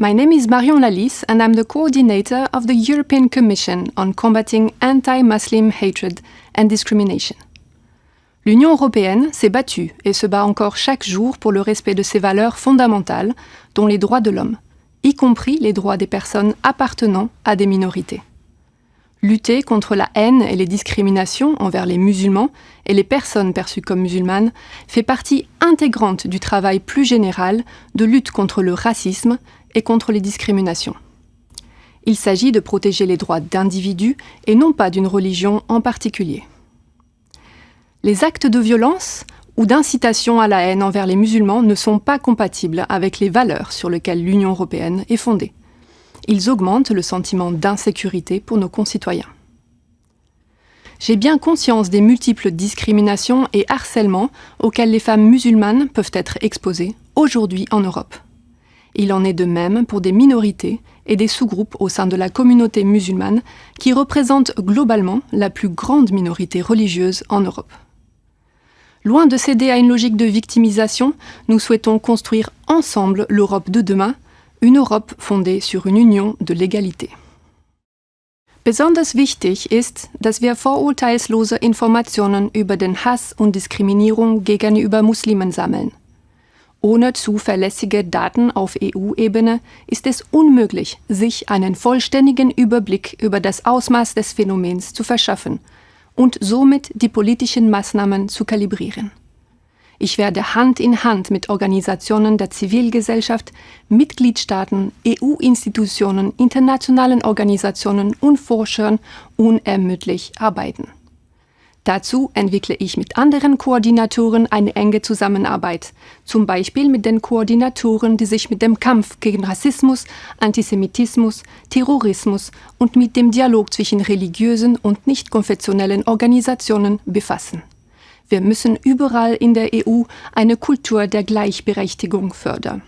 My name is Marion Lalisse and I'm the coordinator of the European Commission on combating anti-Muslim hatred and discrimination. L'Union européenne s'est battue et se bat encore chaque jour pour le respect de ses valeurs fondamentales, dont les droits de l'homme, y compris les droits des personnes appartenant à des minorités. Lutter contre la haine et les discriminations envers les musulmans et les personnes perçues comme musulmanes fait partie intégrante du travail plus général de lutte contre le racisme et contre les discriminations. Il s'agit de protéger les droits d'individus et non pas d'une religion en particulier. Les actes de violence ou d'incitation à la haine envers les musulmans ne sont pas compatibles avec les valeurs sur lesquelles l'Union européenne est fondée ils augmentent le sentiment d'insécurité pour nos concitoyens. J'ai bien conscience des multiples discriminations et harcèlements auxquels les femmes musulmanes peuvent être exposées aujourd'hui en Europe. Il en est de même pour des minorités et des sous-groupes au sein de la communauté musulmane qui représentent globalement la plus grande minorité religieuse en Europe. Loin de céder à une logique de victimisation, nous souhaitons construire ensemble l'Europe de demain une Europe fondée sur une Union de l'égalité. Besonders wichtig ist, dass wir vorurteilslose Informationen über den Hass und Diskriminierung gegenüber Muslimen sammeln. Ohne zuverlässige Daten auf EU-Ebene ist es unmöglich, sich einen vollständigen Überblick über das Ausmaß des Phänomens zu verschaffen und somit die politischen Maßnahmen zu kalibrieren. Ich werde Hand in Hand mit Organisationen der Zivilgesellschaft, Mitgliedstaaten, EU-Institutionen, internationalen Organisationen und Forschern unermüdlich arbeiten. Dazu entwickle ich mit anderen Koordinatoren eine enge Zusammenarbeit, zum Beispiel mit den Koordinatoren, die sich mit dem Kampf gegen Rassismus, Antisemitismus, Terrorismus und mit dem Dialog zwischen religiösen und nicht konfessionellen Organisationen befassen. Wir müssen überall in der EU eine Kultur der Gleichberechtigung fördern.